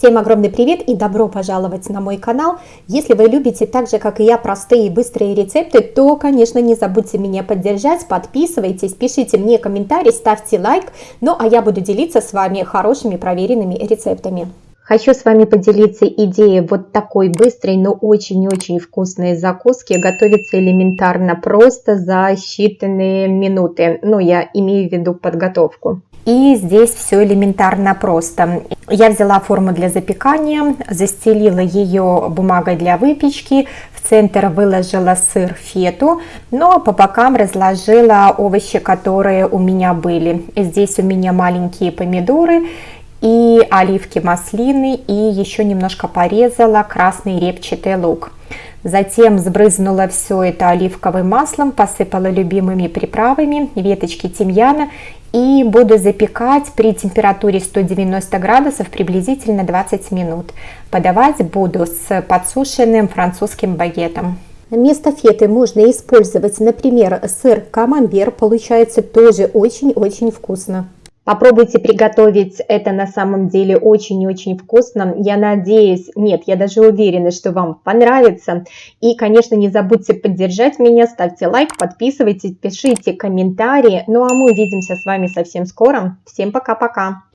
Всем огромный привет и добро пожаловать на мой канал. Если вы любите так же, как и я, простые и быстрые рецепты, то, конечно, не забудьте меня поддержать, подписывайтесь, пишите мне комментарий, ставьте лайк. Ну, а я буду делиться с вами хорошими проверенными рецептами. Хочу с вами поделиться идеей вот такой быстрой, но очень-очень вкусной закуски. Готовится элементарно просто за считанные минуты. Ну, я имею в виду подготовку. И здесь все элементарно просто. Я взяла форму для запекания, застелила ее бумагой для выпечки, в центр выложила сыр фету, но по бокам разложила овощи, которые у меня были. Здесь у меня маленькие помидоры и оливки маслины, и еще немножко порезала красный репчатый лук. Затем сбрызнула все это оливковым маслом, посыпала любимыми приправами, веточки тимьяна и буду запекать при температуре 190 градусов приблизительно 20 минут. Подавать буду с подсушенным французским багетом. Вместо феты можно использовать, например, сыр камамбер, получается тоже очень-очень вкусно. Попробуйте приготовить это на самом деле очень и очень вкусно. Я надеюсь, нет, я даже уверена, что вам понравится. И, конечно, не забудьте поддержать меня, ставьте лайк, подписывайтесь, пишите комментарии. Ну а мы увидимся с вами совсем скоро. Всем пока-пока!